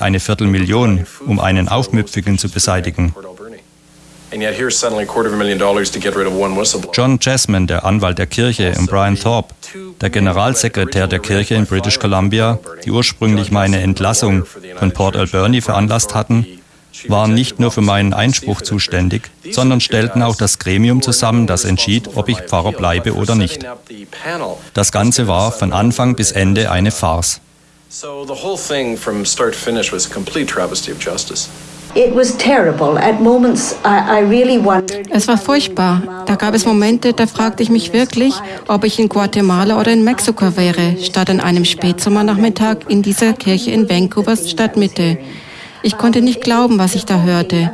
eine Viertelmillion, um einen Aufmüpfigen zu beseitigen. John Jasmine, der Anwalt der Kirche, und Brian Thorpe, der Generalsekretär der Kirche in British Columbia, die ursprünglich meine Entlassung von Port Alberni veranlasst hatten, waren nicht nur für meinen Einspruch zuständig, sondern stellten auch das Gremium zusammen, das entschied, ob ich Pfarrer bleibe oder nicht. Das Ganze war von Anfang bis Ende eine Farce. So the whole thing from start to finish was a complete travesty of justice. Es war furchtbar. Da gab es Momente, da fragte ich mich wirklich, ob ich in Guatemala oder in Mexiko wäre, statt an einem Spätsommernachmittag in dieser Kirche in Vancouvers Stadtmitte. Ich konnte nicht glauben, was ich da hörte.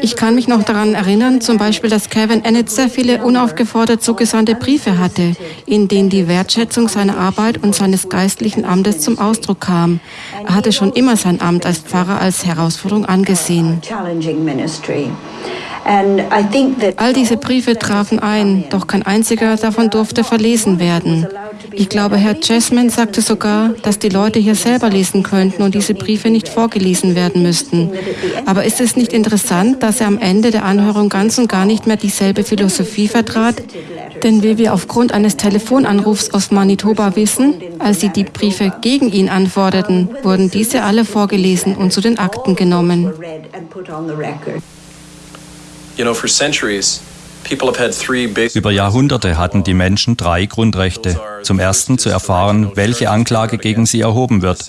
Ich kann mich noch daran erinnern, zum Beispiel, dass Kevin Annett sehr viele unaufgefordert zugesandte Briefe hatte, in denen die Wertschätzung seiner Arbeit und seines geistlichen Amtes zum Ausdruck kam. Er hatte schon immer sein Amt als Pfarrer als Herausforderung angesehen. All diese Briefe trafen ein, doch kein einziger davon durfte verlesen werden. Ich glaube, Herr Jasmine sagte sogar, dass die Leute hier selber lesen könnten und diese Briefe nicht vorgelesen werden müssten. Aber ist es nicht interessant, dass er am Ende der Anhörung ganz und gar nicht mehr dieselbe Philosophie vertrat? Denn wie wir aufgrund eines Telefonanrufs aus Manitoba wissen, als sie die Briefe gegen ihn antworteten, wurden diese alle vorgelesen und zu den Akten genommen. Über Jahrhunderte hatten die Menschen drei Grundrechte. Zum ersten zu erfahren, welche Anklage gegen sie erhoben wird.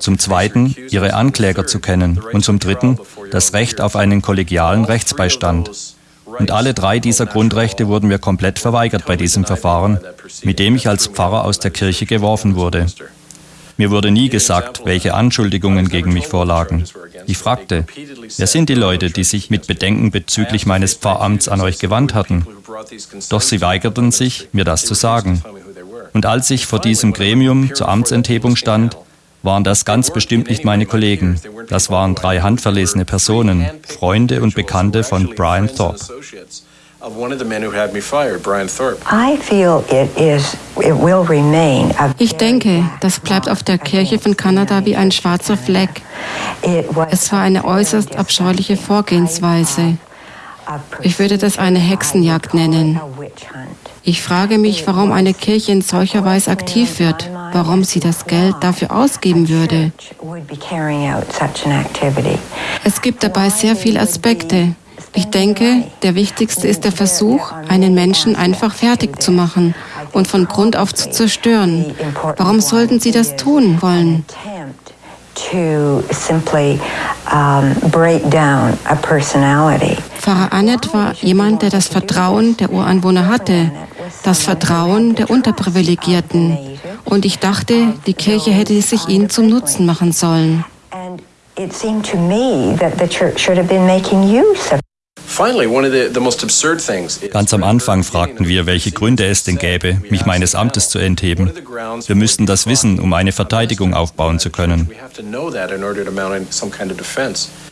Zum zweiten ihre Ankläger zu kennen. Und zum dritten das Recht auf einen kollegialen Rechtsbeistand. Und alle drei dieser Grundrechte wurden mir komplett verweigert bei diesem Verfahren, mit dem ich als Pfarrer aus der Kirche geworfen wurde. Mir wurde nie gesagt, welche Anschuldigungen gegen mich vorlagen. Ich fragte, wer sind die Leute, die sich mit Bedenken bezüglich meines Pfarramts an euch gewandt hatten? Doch sie weigerten sich, mir das zu sagen. Und als ich vor diesem Gremium zur Amtsenthebung stand, waren das ganz bestimmt nicht meine Kollegen. Das waren drei handverlesene Personen, Freunde und Bekannte von Brian Thorpe of one of the men who had me fired, Brian Thorpe. I feel it is it will remain Ich denke, das bleibt auf der Kirche von Kanada wie ein schwarzer Fleck. Es war eine äußerst abscheuliche Vorgehensweise. Ich würde das eine Hexenjagd nennen. Ich frage mich, warum eine Kirche in solcher Weise aktiv wird, warum sie das Geld dafür ausgeben würde. Es gibt dabei sehr viele Aspekte. Ich denke, der wichtigste ist der Versuch, einen Menschen einfach fertig zu machen und von Grund auf zu zerstören. Warum sollten Sie das tun wollen? Pfarrer Annett war jemand, der das Vertrauen der Ureinwohner hatte, das Vertrauen der Unterprivilegierten. Und ich dachte, die Kirche hätte sich ihn zum Nutzen machen sollen. It seemed to me that the church should have been making use of Ganz am Anfang fragten wir, welche Gründe es denn gäbe, mich meines Amtes zu entheben. Wir müssten das wissen, um eine Verteidigung aufbauen zu können.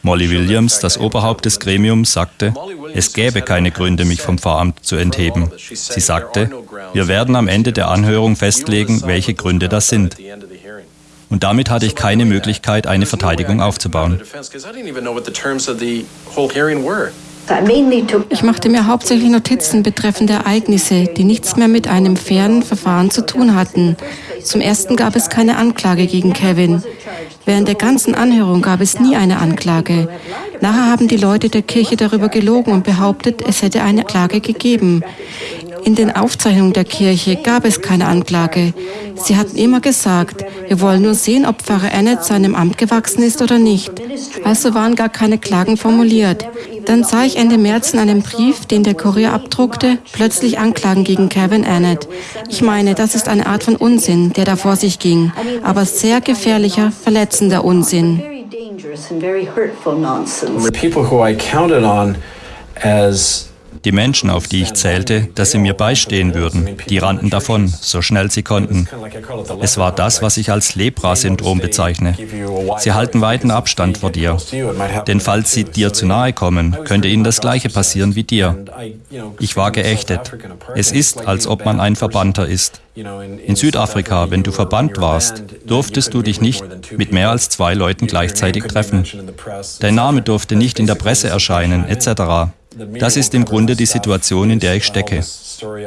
Molly Williams, das Oberhaupt des Gremiums, sagte, es gäbe keine Gründe, mich vom Pfarramt zu entheben. Sie sagte, wir werden am Ende der Anhörung festlegen, welche Gründe das sind. Und damit hatte ich keine Möglichkeit, eine Verteidigung aufzubauen. Ich machte mir hauptsächlich Notizen betreffend Ereignisse, die nichts mehr mit einem fairen Verfahren zu tun hatten. Zum ersten gab es keine Anklage gegen Kevin. Während der ganzen Anhörung gab es nie eine Anklage. Nachher haben die Leute der Kirche darüber gelogen und behauptet, es hätte eine Klage gegeben. In den Aufzeichnungen der Kirche gab es keine Anklage. Sie hatten immer gesagt, wir wollen nur sehen, ob Pfarrer Annett seinem Amt gewachsen ist oder nicht. Also waren gar keine Klagen formuliert. Dann sah ich Ende März in einem Brief, den der Kurier abdruckte, plötzlich Anklagen gegen Kevin Annett. Ich meine, das ist eine Art von Unsinn, der da vor sich ging, aber sehr gefährlicher, verletzender Unsinn. The people who I counted on as Die Menschen, auf die ich zählte, dass sie mir beistehen würden, die rannten davon, so schnell sie konnten. Es war das, was ich als Lepra-Syndrom bezeichne. Sie halten weiten Abstand vor dir. Denn falls sie dir zu nahe kommen, könnte ihnen das Gleiche passieren wie dir. Ich war geächtet. Es ist, als ob man ein Verbannter ist. In Südafrika, wenn du verbannt warst, durftest du dich nicht mit mehr als zwei Leuten gleichzeitig treffen. Dein Name durfte nicht in der Presse erscheinen, etc. Das ist im Grunde die Situation, in der ich stecke.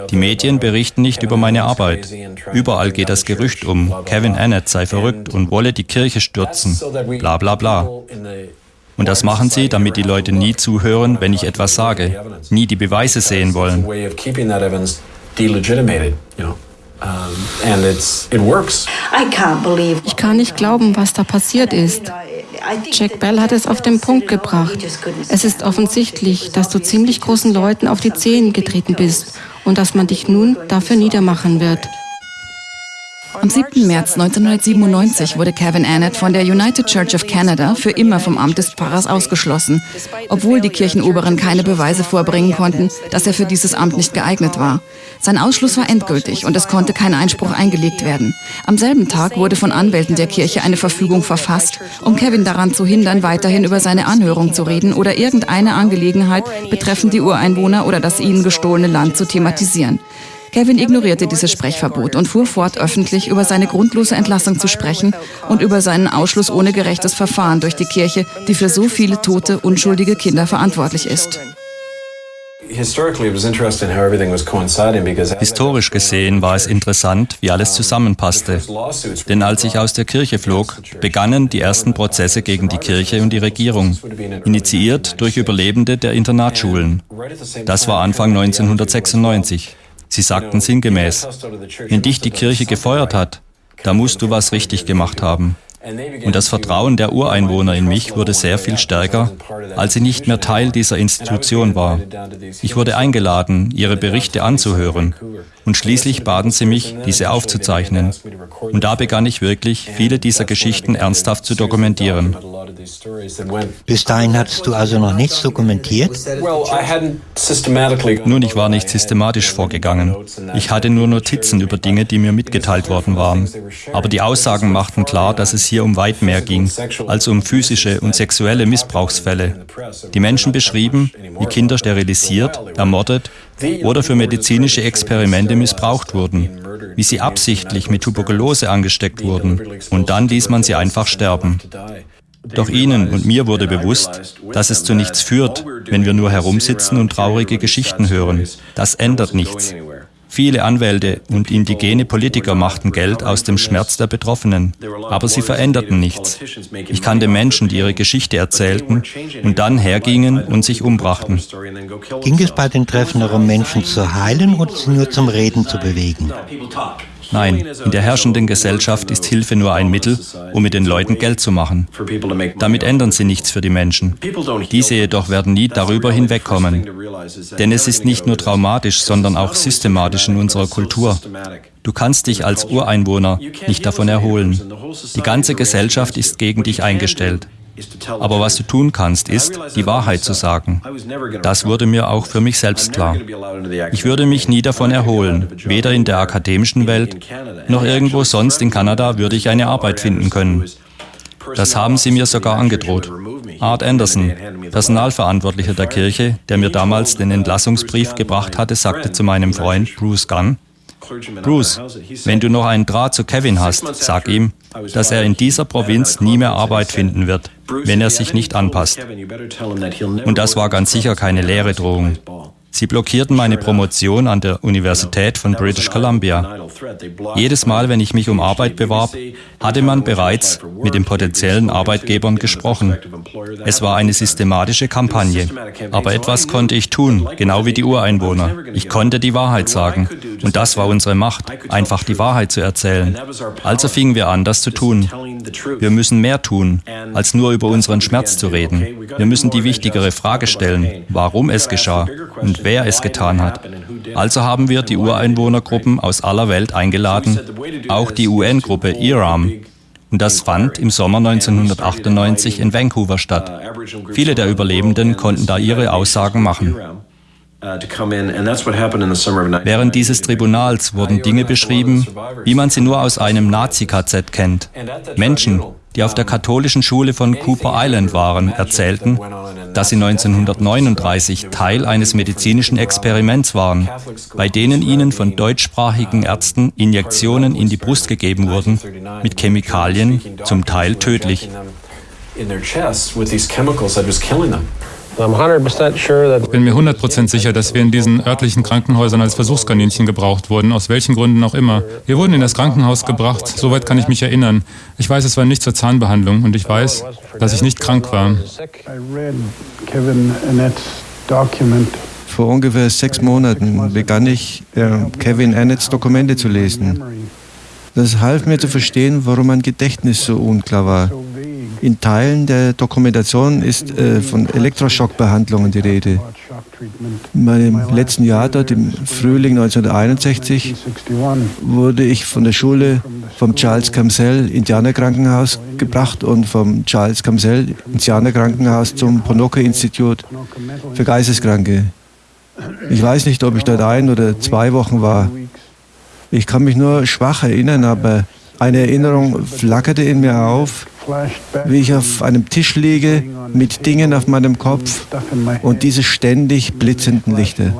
Die Medien berichten nicht über meine Arbeit. Überall geht das Gerücht um, Kevin Annett sei verrückt und wolle die Kirche stürzen. Bla bla bla. Und das machen sie, damit die Leute nie zuhören, wenn ich etwas sage, nie die Beweise sehen wollen. Ich kann nicht glauben, was da passiert ist. Jack Bell hat es auf den Punkt gebracht. Es ist offensichtlich, dass du ziemlich großen Leuten auf die Zehen getreten bist und dass man dich nun dafür niedermachen wird. Am 7. März 1997 wurde Kevin Annett von der United Church of Canada für immer vom Amt des Pfarrers ausgeschlossen, obwohl die Kirchenoberen keine Beweise vorbringen konnten, dass er für dieses Amt nicht geeignet war. Sein Ausschluss war endgültig und es konnte kein Einspruch eingelegt werden. Am selben Tag wurde von Anwälten der Kirche eine Verfügung verfasst, um Kevin daran zu hindern, weiterhin über seine Anhörung zu reden oder irgendeine Angelegenheit betreffend die Ureinwohner oder das ihnen gestohlene Land zu thematisieren. Kevin ignorierte dieses Sprechverbot und fuhr fort, öffentlich über seine grundlose Entlassung zu sprechen und über seinen Ausschluss ohne gerechtes Verfahren durch die Kirche, die für so viele tote, unschuldige Kinder verantwortlich ist. Historisch gesehen war es interessant, wie alles zusammenpasste. Denn als ich aus der Kirche flog, begannen die ersten Prozesse gegen die Kirche und die Regierung, initiiert durch Überlebende der Internatsschulen. Das war Anfang 1996. Sie sagten sinngemäß, wenn dich die Kirche gefeuert hat, da musst du was richtig gemacht haben. Und das Vertrauen der Ureinwohner in mich wurde sehr viel stärker, als ich nicht mehr Teil dieser Institution war. Ich wurde eingeladen, ihre Berichte anzuhören. Und schließlich baten sie mich, diese aufzuzeichnen. Und da begann ich wirklich, viele dieser Geschichten ernsthaft zu dokumentieren. Bis dahin hattest du also noch nichts dokumentiert? Nun, ich war nicht systematisch vorgegangen. Ich hatte nur Notizen über Dinge, die mir mitgeteilt worden waren. Aber die Aussagen machten klar, dass es hier um weit mehr ging, als um physische und sexuelle Missbrauchsfälle. Die Menschen beschrieben, wie Kinder sterilisiert, ermordet oder für medizinische Experimente missbraucht wurden, wie sie absichtlich mit Tuberkulose angesteckt wurden und dann ließ man sie einfach sterben. Doch ihnen und mir wurde bewusst, dass es zu nichts führt, wenn wir nur herumsitzen und traurige Geschichten hören. Das ändert nichts. Viele Anwälte und indigene Politiker machten Geld aus dem Schmerz der Betroffenen, aber sie veränderten nichts. Ich kannte Menschen, die ihre Geschichte erzählten und dann hergingen und sich umbrachten. Ging es bei den Treffen darum, Menschen zu heilen oder sie nur zum Reden zu bewegen? Nein, in der herrschenden Gesellschaft ist Hilfe nur ein Mittel, um mit den Leuten Geld zu machen. Damit ändern sie nichts für die Menschen. Diese jedoch werden nie darüber hinwegkommen. Denn es ist nicht nur traumatisch, sondern auch systematisch in unserer Kultur. Du kannst dich als Ureinwohner nicht davon erholen. Die ganze Gesellschaft ist gegen dich eingestellt. Aber was du tun kannst, ist, die Wahrheit zu sagen. Das wurde mir auch für mich selbst klar. Ich würde mich nie davon erholen, weder in der akademischen Welt noch irgendwo sonst in Kanada würde ich eine Arbeit finden können. Das haben sie mir sogar angedroht. Art Anderson, Personalverantwortlicher der Kirche, der mir damals den Entlassungsbrief gebracht hatte, sagte zu meinem Freund Bruce Gunn, Bruce, wenn du noch einen Draht zu Kevin hast, sag ihm, dass er in dieser Provinz nie mehr Arbeit finden wird, wenn er sich nicht anpasst. Und das war ganz sicher keine leere Drohung. Sie blockierten meine Promotion an der Universität von British Columbia. Jedes Mal, wenn ich mich um Arbeit bewarb, hatte man bereits mit den potenziellen Arbeitgebern gesprochen. Es war eine systematische Kampagne. Aber etwas konnte ich tun, genau wie die Ureinwohner. Ich konnte die Wahrheit sagen. Und das war unsere Macht, einfach die Wahrheit zu erzählen. Also fingen wir an, das zu tun. Wir müssen mehr tun, als nur über unseren Schmerz zu reden. Wir müssen die wichtigere Frage stellen, warum es geschah und wer es getan hat. Also haben wir die Ureinwohnergruppen aus aller Welt eingeladen, auch die UN-Gruppe IRAM. Und das fand im Sommer 1998 in Vancouver statt. Viele der Überlebenden konnten da ihre Aussagen machen. Während dieses Tribunals wurden Dinge beschrieben, wie man sie nur aus einem Nazi-KZ kennt. Menschen, die auf der katholischen Schule von Cooper Island waren, erzählten, dass sie 1939 Teil eines medizinischen Experiments waren, bei denen ihnen von deutschsprachigen Ärzten Injektionen in die Brust gegeben wurden, mit Chemikalien, zum Teil tödlich. Ich bin mir 100% sicher, dass wir in diesen örtlichen Krankenhäusern als Versuchskaninchen gebraucht wurden, aus welchen Gründen auch immer. Wir wurden in das Krankenhaus gebracht, soweit kann ich mich erinnern. Ich weiß, es war nicht zur Zahnbehandlung und ich weiß, dass ich nicht krank war. Vor ungefähr sechs Monaten begann ich, äh, Kevin Annetts Dokumente zu lesen. Das half mir zu verstehen, warum mein Gedächtnis so unklar war. In Teilen der Dokumentation ist äh, von Elektroschockbehandlungen die Rede. In meinem letzten Jahr dort, im Frühling 1961, wurde ich von der Schule vom Charles Camsell Indianerkrankenhaus gebracht und vom Charles Camsell Indianerkrankenhaus zum Ponoke Institut für Geisteskranke. Ich weiß nicht, ob ich dort ein oder zwei Wochen war. Ich kann mich nur schwach erinnern, aber eine Erinnerung flackerte in mir auf, wie ich auf einem Tisch liege mit Dingen auf meinem Kopf und diese ständig blitzenden Lichter.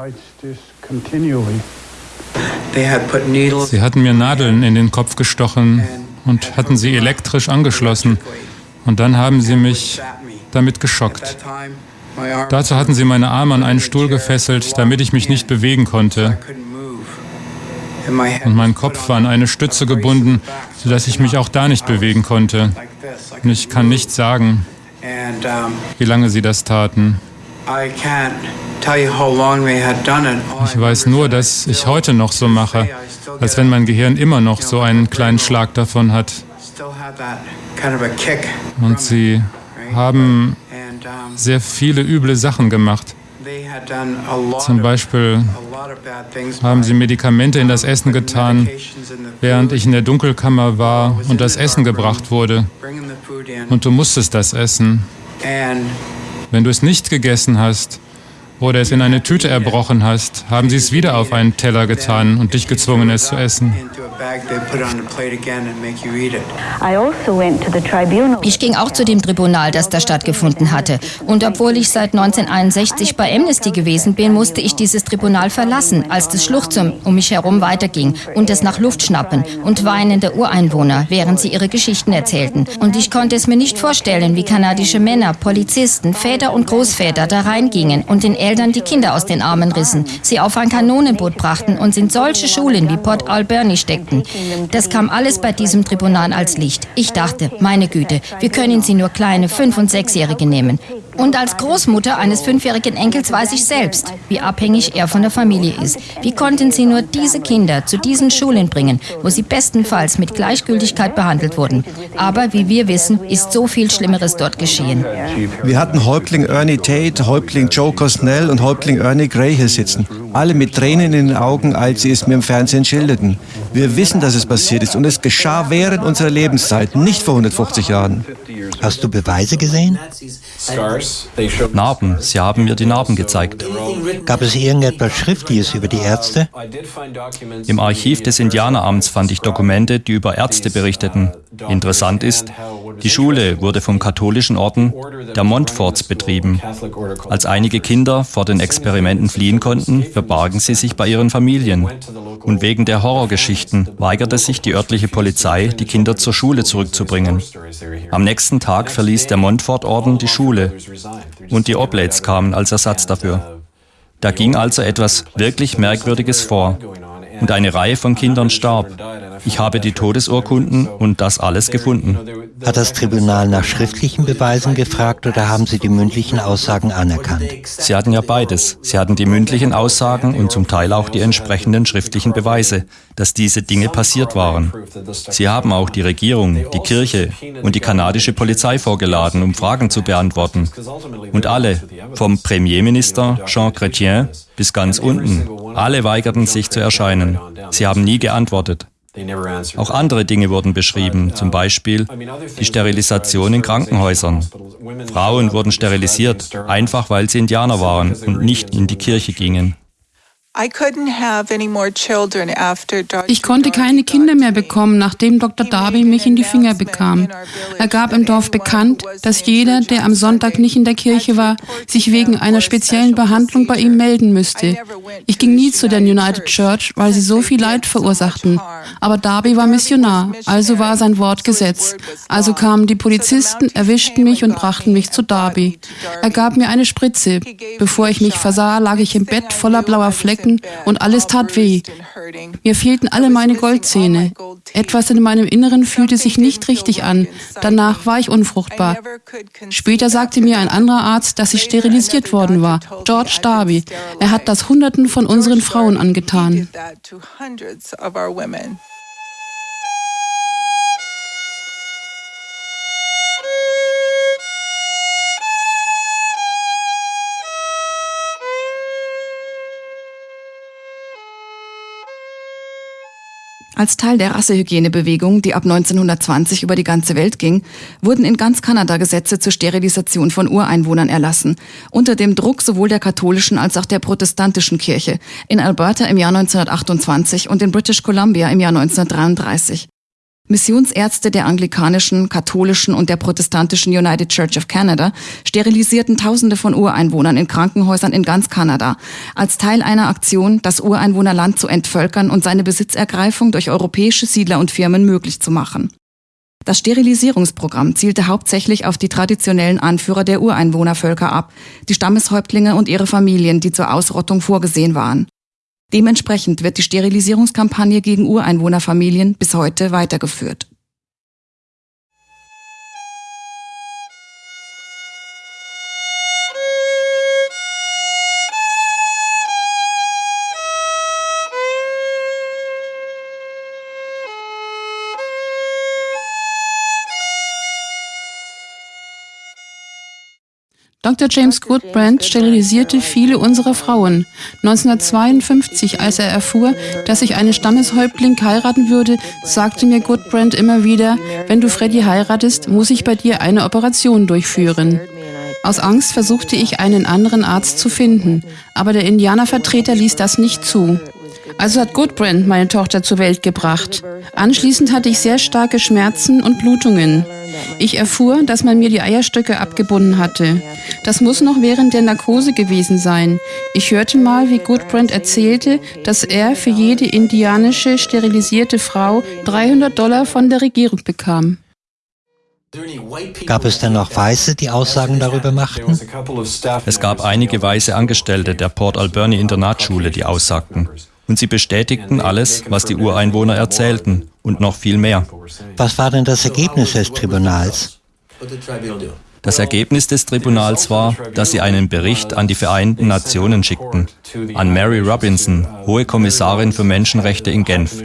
Sie hatten mir Nadeln in den Kopf gestochen und hatten sie elektrisch angeschlossen. Und dann haben sie mich damit geschockt. Dazu hatten sie meine Arme an einen Stuhl gefesselt, damit ich mich nicht bewegen konnte. Und mein Kopf war an eine Stütze gebunden, sodass ich mich auch da nicht bewegen konnte. Und ich kann nicht sagen, wie lange sie das taten. Ich weiß nur, dass ich heute noch so mache, als wenn mein Gehirn immer noch so einen kleinen Schlag davon hat. Und sie haben sehr viele üble Sachen gemacht. Zum Beispiel haben sie Medikamente in das Essen getan, während ich in der Dunkelkammer war und das Essen gebracht wurde. Und du musstest das essen. Wenn du es nicht gegessen hast, oder es in eine Tüte erbrochen hast, haben sie es wieder auf einen Teller getan und dich gezwungen, es zu essen. Also ich ging auch zu dem Tribunal, das da stattgefunden hatte. Und obwohl ich seit 1961 bei Amnesty gewesen bin, musste ich dieses Tribunal verlassen, als das Schluchzen um mich herum weiterging und es nach Luft schnappen und weinende Ureinwohner, während sie ihre Geschichten erzählten. Und ich konnte es mir nicht vorstellen, wie kanadische Männer, Polizisten, Väter und Großväter da reingingen und den Eltern die Kinder aus den Armen rissen, sie auf ein Kanonenboot brachten und in solche Schulen wie Port Alberni steckten. Das kam alles bei diesem Tribunal als Licht. Ich dachte, meine Güte, wir können sie nur kleine Fünf- und Sechsjährige nehmen. Und als Großmutter eines fünfjährigen Enkels weiß ich selbst, wie abhängig er von der Familie ist. Wie konnten sie nur diese Kinder zu diesen Schulen bringen, wo sie bestenfalls mit Gleichgültigkeit behandelt wurden? Aber wie wir wissen, ist so viel Schlimmeres dort geschehen. Wir hatten Häuptling Ernie Tate, Häuptling Joe Cosnell und Häuptling Ernie Gray hier sitzen. Alle mit Tränen in den Augen, als sie es mir im Fernsehen schilderten. Wir wissen, dass es passiert ist und es geschah während unserer Lebenszeit, nicht vor 150 Jahren. Hast du Beweise gesehen? Narben. Sie haben mir die Narben gezeigt. Gab es irgendetwas Schriftliches über die Ärzte? Im Archiv des Indianeramts fand ich Dokumente, die über Ärzte berichteten. Interessant ist, die Schule wurde vom katholischen Orden der Montforts betrieben. Als einige Kinder vor den Experimenten fliehen konnten, verbargen sie sich bei ihren Familien. Und wegen der Horrorgeschichten weigerte sich die örtliche Polizei, die Kinder zur Schule zurückzubringen. Am nächsten Tag verließ der Montfort-Orden die Schule und die Oblates kamen als Ersatz dafür. Da ging also etwas wirklich Merkwürdiges vor und eine Reihe von Kindern starb. Ich habe die Todesurkunden und das alles gefunden. Hat das Tribunal nach schriftlichen Beweisen gefragt oder haben Sie die mündlichen Aussagen anerkannt? Sie hatten ja beides. Sie hatten die mündlichen Aussagen und zum Teil auch die entsprechenden schriftlichen Beweise, dass diese Dinge passiert waren. Sie haben auch die Regierung, die Kirche und die kanadische Polizei vorgeladen, um Fragen zu beantworten. Und alle, vom Premierminister Jean Chrétien bis ganz unten, alle weigerten sich zu erscheinen. Sie haben nie geantwortet. Auch andere Dinge wurden beschrieben, zum Beispiel die Sterilisation in Krankenhäusern. Frauen wurden sterilisiert, einfach weil sie Indianer waren und nicht in die Kirche gingen. Ich konnte keine Kinder mehr bekommen, nachdem Dr. Darby mich in die Finger bekam. Er gab im Dorf bekannt, dass jeder, der am Sonntag nicht in der Kirche war, sich wegen einer speziellen Behandlung bei ihm melden müsste. Ich ging nie zu der United Church, weil sie so viel Leid verursachten. Aber Darby war Missionar, also war sein Wort Gesetz. Also kamen die Polizisten, erwischten mich und brachten mich zu Darby. Er gab mir eine Spritze. Bevor ich mich versah, lag ich im Bett voller blauer Flecken Flecken und alles tat weh. Mir fehlten alle meine Goldzähne. Etwas in meinem Inneren fühlte sich nicht richtig an. Danach war ich unfruchtbar. Später sagte mir ein anderer Arzt, dass ich sterilisiert worden war, George Darby. Er hat das Hunderten von unseren Frauen angetan. Als Teil der Rassehygienebewegung, die ab 1920 über die ganze Welt ging, wurden in ganz Kanada Gesetze zur Sterilisation von Ureinwohnern erlassen, unter dem Druck sowohl der katholischen als auch der protestantischen Kirche, in Alberta im Jahr 1928 und in British Columbia im Jahr 1933. Missionsärzte der anglikanischen, katholischen und der protestantischen United Church of Canada sterilisierten Tausende von Ureinwohnern in Krankenhäusern in ganz Kanada als Teil einer Aktion, das Ureinwohnerland zu entvölkern und seine Besitzergreifung durch europäische Siedler und Firmen möglich zu machen. Das Sterilisierungsprogramm zielte hauptsächlich auf die traditionellen Anführer der Ureinwohnervölker ab, die Stammeshäuptlinge und ihre Familien, die zur Ausrottung vorgesehen waren. Dementsprechend wird die Sterilisierungskampagne gegen Ureinwohnerfamilien bis heute weitergeführt. Dr. James Goodbrand sterilisierte viele unserer Frauen. 1952, als er erfuhr, dass ich einen Stammeshäuptling heiraten würde, sagte mir Goodbrand immer wieder, wenn du Freddy heiratest, muss ich bei dir eine Operation durchführen. Aus Angst versuchte ich einen anderen Arzt zu finden, aber der Indianervertreter ließ das nicht zu. Also hat Goodbrand meine Tochter zur Welt gebracht. Anschließend hatte ich sehr starke Schmerzen und Blutungen. Ich erfuhr, dass man mir die Eierstöcke abgebunden hatte. Das muss noch während der Narkose gewesen sein. Ich hörte mal, wie Goodbrand erzählte, dass er für jede indianische sterilisierte Frau 300 Dollar von der Regierung bekam. Gab es denn noch Weiße, die Aussagen darüber machten? Es gab einige weiße Angestellte der Port Alberni Internatsschule, die aussagten. Und sie bestätigten alles, was die Ureinwohner erzählten und noch viel mehr. Was war denn das Ergebnis des Tribunals? Das Ergebnis des Tribunals war, dass sie einen Bericht an die Vereinten Nationen schickten, an Mary Robinson, Hohe Kommissarin für Menschenrechte in Genf.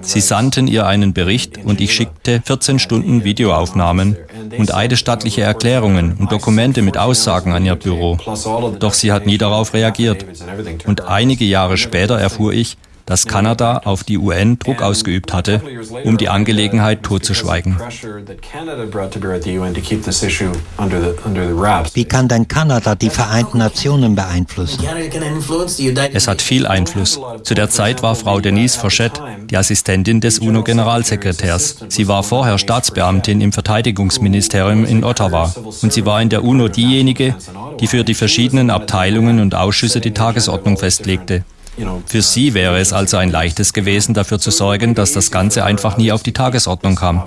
Sie sandten ihr einen Bericht und ich schickte 14 Stunden Videoaufnahmen und eidesstattliche Erklärungen und Dokumente mit Aussagen an ihr Büro. Doch sie hat nie darauf reagiert. Und einige Jahre später erfuhr ich, dass Kanada auf die UN Druck ausgeübt hatte, um die Angelegenheit totzuschweigen. Wie kann denn Kanada die Vereinten Nationen beeinflussen? Es hat viel Einfluss. Zu der Zeit war Frau Denise Fourchette die Assistentin des UNO-Generalsekretärs. Sie war vorher Staatsbeamtin im Verteidigungsministerium in Ottawa und sie war in der UNO diejenige, die für die verschiedenen Abteilungen und Ausschüsse die Tagesordnung festlegte. Für sie wäre es also ein leichtes gewesen, dafür zu sorgen, dass das Ganze einfach nie auf die Tagesordnung kam.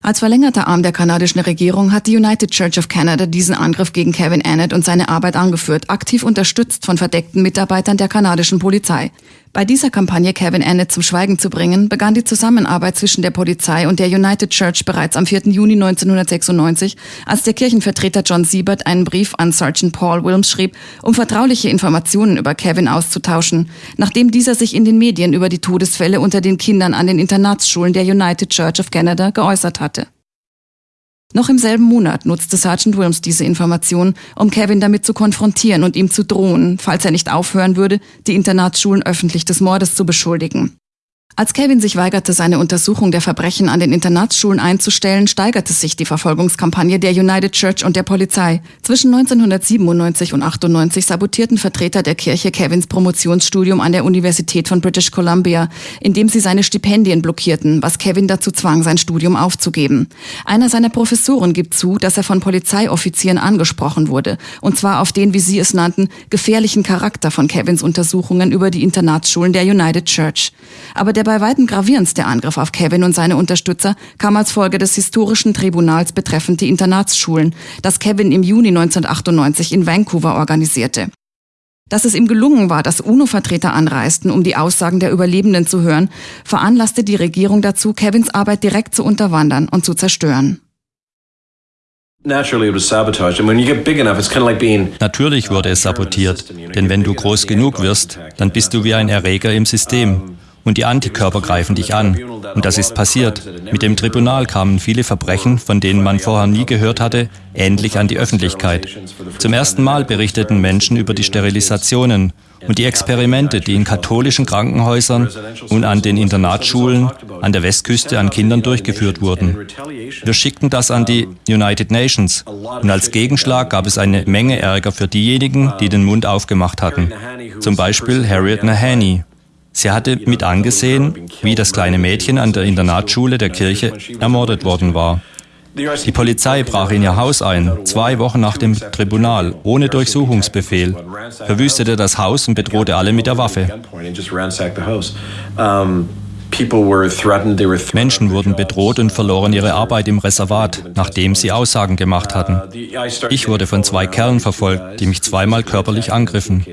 Als verlängerter Arm der kanadischen Regierung hat die United Church of Canada diesen Angriff gegen Kevin Annett und seine Arbeit angeführt, aktiv unterstützt von verdeckten Mitarbeitern der kanadischen Polizei. Bei dieser Kampagne, Kevin Annett zum Schweigen zu bringen, begann die Zusammenarbeit zwischen der Polizei und der United Church bereits am 4. Juni 1996, als der Kirchenvertreter John Siebert einen Brief an Sergeant Paul Wilms schrieb, um vertrauliche Informationen über Kevin auszutauschen, nachdem dieser sich in den Medien über die Todesfälle unter den Kindern an den Internatsschulen der United Church of Canada geäußert hatte. Noch im selben Monat nutzte Sergeant Wilms diese Information, um Kevin damit zu konfrontieren und ihm zu drohen, falls er nicht aufhören würde, die Internatsschulen öffentlich des Mordes zu beschuldigen. Als Kevin sich weigerte, seine Untersuchung der Verbrechen an den Internatsschulen einzustellen, steigerte sich die Verfolgungskampagne der United Church und der Polizei. Zwischen 1997 und 98 sabotierten Vertreter der Kirche Kevins Promotionsstudium an der Universität von British Columbia, indem sie seine Stipendien blockierten, was Kevin dazu zwang, sein Studium aufzugeben. Einer seiner Professoren gibt zu, dass er von Polizeioffizieren angesprochen wurde, und zwar auf den, wie sie es nannten, gefährlichen Charakter von Kevins Untersuchungen über die Internatsschulen der United Church. Aber der bei weitem gravierendste Angriff auf Kevin und seine Unterstützer kam als Folge des historischen Tribunals betreffend die Internatsschulen, das Kevin im Juni 1998 in Vancouver organisierte. Dass es ihm gelungen war, dass UNO-Vertreter anreisten, um die Aussagen der Überlebenden zu hören, veranlasste die Regierung dazu, Kevins Arbeit direkt zu unterwandern und zu zerstören. Natürlich wurde es sabotiert, denn wenn du groß genug wirst, dann bist du wie ein Erreger im System und die Antikörper greifen dich an. Und das ist passiert. Mit dem Tribunal kamen viele Verbrechen, von denen man vorher nie gehört hatte, endlich an die Öffentlichkeit. Zum ersten Mal berichteten Menschen über die Sterilisationen und die Experimente, die in katholischen Krankenhäusern und an den Internatsschulen an der Westküste an Kindern durchgeführt wurden. Wir schickten das an die United Nations und als Gegenschlag gab es eine Menge Ärger für diejenigen, die den Mund aufgemacht hatten. Zum Beispiel Harriet Nahani, Sie hatte mit angesehen, wie das kleine Mädchen an der Internatsschule der Kirche ermordet worden war. Die Polizei brach in ihr Haus ein, zwei Wochen nach dem Tribunal, ohne Durchsuchungsbefehl, verwüstete das Haus und bedrohte alle mit der Waffe. Menschen wurden bedroht und verloren ihre Arbeit im Reservat, nachdem sie Aussagen gemacht hatten. Ich wurde von zwei Kerlen verfolgt, die mich zweimal körperlich angriffen.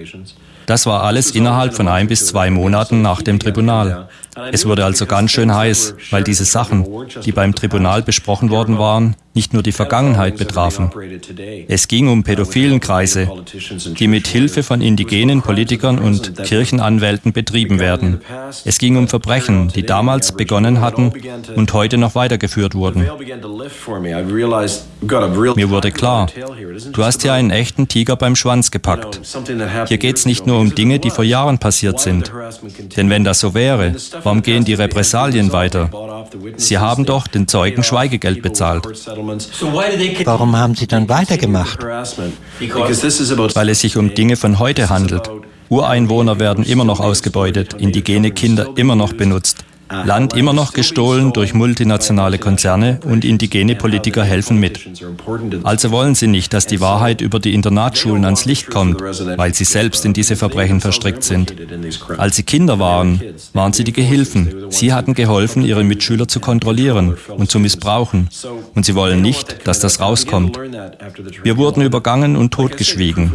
Das war alles innerhalb von ein bis zwei Monaten nach dem Tribunal. Es wurde also ganz schön heiß, weil diese Sachen, die beim Tribunal besprochen worden waren, nicht nur die Vergangenheit betrafen. Es ging um pädophilen Kreise, die mit Hilfe von indigenen Politikern und Kirchenanwälten betrieben werden. Es ging um Verbrechen, die damals begonnen hatten und heute noch weitergeführt wurden. Mir wurde klar, du hast hier einen echten Tiger beim Schwanz gepackt. Hier geht es nicht nur um Dinge, die vor Jahren passiert sind. Denn wenn das so wäre, warum gehen die Repressalien weiter? Sie haben doch den Zeugen Schweigegeld bezahlt. Warum haben Sie dann weitergemacht? Weil es sich um Dinge von heute handelt. Ureinwohner werden immer noch ausgebeutet, indigene Kinder immer noch benutzt. Land immer noch gestohlen durch multinationale Konzerne und indigene Politiker helfen mit. Also wollen sie nicht, dass die Wahrheit über die Internatsschulen ans Licht kommt, weil sie selbst in diese Verbrechen verstrickt sind. Als sie Kinder waren, waren sie die Gehilfen. Sie hatten geholfen, ihre Mitschüler zu kontrollieren und zu missbrauchen. Und sie wollen nicht, dass das rauskommt. Wir wurden übergangen und totgeschwiegen.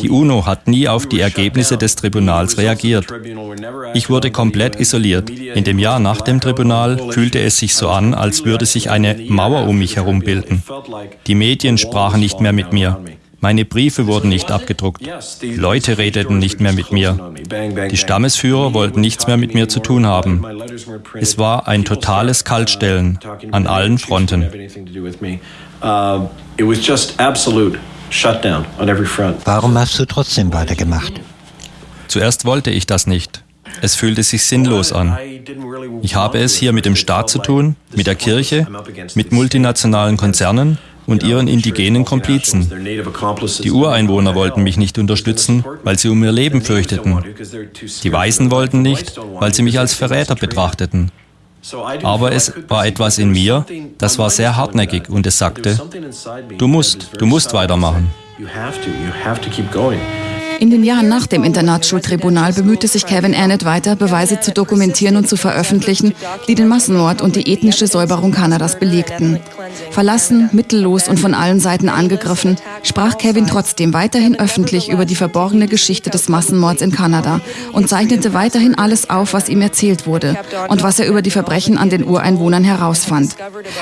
Die UNO hat nie auf die Ergebnisse des Tribunals reagiert. Ich wurde komplett isoliert, indem Jahr nach dem Tribunal fühlte es sich so an, als würde sich eine Mauer um mich herum bilden. Die Medien sprachen nicht mehr mit mir. Meine Briefe wurden nicht abgedruckt. Leute redeten nicht mehr mit mir. Die Stammesführer wollten nichts mehr mit mir zu tun haben. Es war ein totales Kaltstellen an allen Fronten. Warum hast du trotzdem weitergemacht? Zuerst wollte ich das nicht. Es fühlte sich sinnlos an. Ich habe es hier mit dem Staat zu tun, mit der Kirche, mit multinationalen Konzernen und ihren indigenen Komplizen. Die Ureinwohner wollten mich nicht unterstützen, weil sie um ihr Leben fürchteten. Die Weißen wollten nicht, weil sie mich als Verräter betrachteten. Aber es war etwas in mir, das war sehr hartnäckig und es sagte, du musst, du musst weitermachen. In den Jahren nach dem Internatsschultribunal bemühte sich Kevin Annett weiter, Beweise zu dokumentieren und zu veröffentlichen, die den Massenmord und die ethnische Säuberung Kanadas belegten. Verlassen, mittellos und von allen Seiten angegriffen, sprach Kevin trotzdem weiterhin öffentlich über die verborgene Geschichte des Massenmords in Kanada und zeichnete weiterhin alles auf, was ihm erzählt wurde und was er über die Verbrechen an den Ureinwohnern herausfand.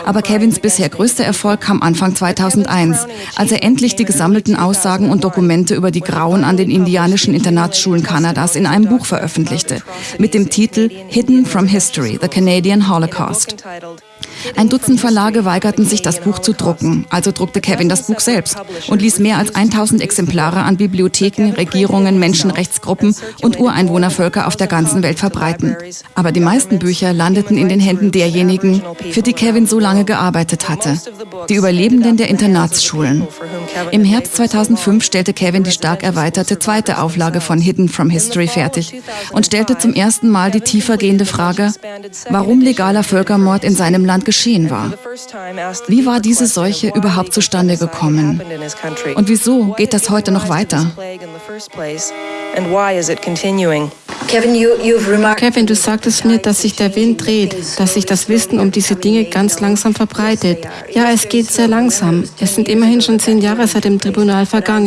Aber Kevins bisher größter Erfolg kam Anfang 2001, als er endlich die gesammelten Aussagen und Dokumente über die Grauen an den den indianischen Internatsschulen Kanadas in einem Buch veröffentlichte, mit dem Titel Hidden from History, The Canadian Holocaust. Ein Dutzend Verlage weigerten sich, das Buch zu drucken, also druckte Kevin das Buch selbst und ließ mehr als 1000 Exemplare an Bibliotheken, Regierungen, Menschenrechtsgruppen und Ureinwohnervölker auf der ganzen Welt verbreiten. Aber die meisten Bücher landeten in den Händen derjenigen, für die Kevin so lange gearbeitet hatte, die Überlebenden der Internatsschulen. Im Herbst 2005 stellte Kevin die stark erweiterte zweite Auflage von Hidden from History fertig und stellte zum ersten Mal die tiefergehende Frage, warum legaler Völkermord in seinem Land geschehen war. Wie war diese Seuche überhaupt zustande gekommen? Und wieso geht das heute noch weiter? Kevin, du sagtest mir, dass sich der Wind dreht, dass sich das Wissen um diese Dinge ganz langsam verbreitet. Ja, es geht sehr langsam. Es sind immerhin schon zehn Jahre seit dem Tribunal vergangen.